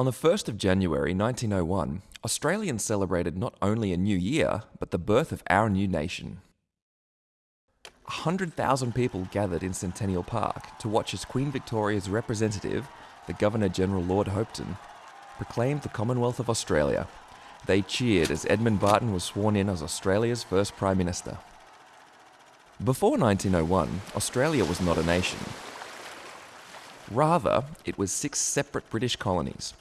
On the 1st of January 1901, Australians celebrated not only a new year, but the birth of our new nation. 100,000 people gathered in Centennial Park to watch as Queen Victoria's representative, the Governor General Lord Hopetoun, proclaimed the Commonwealth of Australia. They cheered as Edmund Barton was sworn in as Australia's first Prime Minister. Before 1901, Australia was not a nation. Rather, it was six separate British colonies.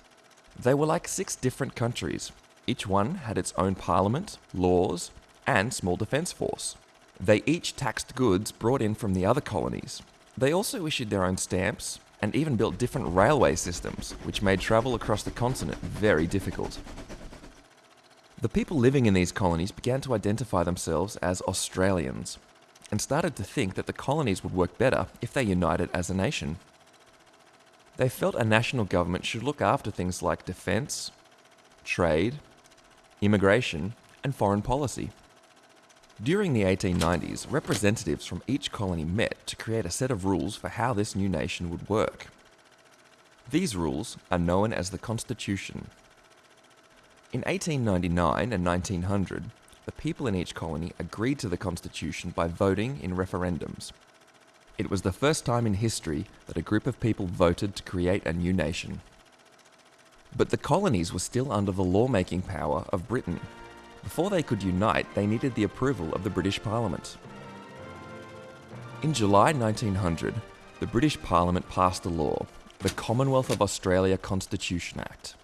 They were like six different countries. Each one had its own parliament, laws, and small defence force. They each taxed goods brought in from the other colonies. They also issued their own stamps and even built different railway systems, which made travel across the continent very difficult. The people living in these colonies began to identify themselves as Australians and started to think that the colonies would work better if they united as a nation. They felt a national government should look after things like defence, trade, immigration, and foreign policy. During the 1890s, representatives from each colony met to create a set of rules for how this new nation would work. These rules are known as the Constitution. In 1899 and 1900, the people in each colony agreed to the Constitution by voting in referendums. It was the first time in history that a group of people voted to create a new nation. But the colonies were still under the lawmaking power of Britain before they could unite, they needed the approval of the British Parliament. In July 1900, the British Parliament passed a law, the Commonwealth of Australia Constitution Act.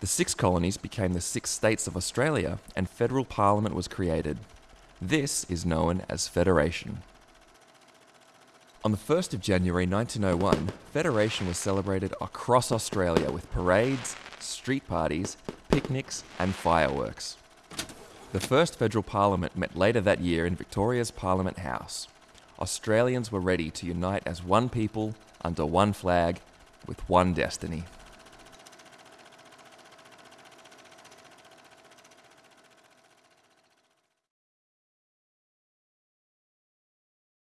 The six colonies became the six states of Australia, and federal parliament was created. This is known as Federation. On the 1st of January 1901, Federation was celebrated across Australia with parades, street parties, picnics, and fireworks. The first federal parliament met later that year in Victoria's Parliament House. Australians were ready to unite as one people, under one flag, with one destiny.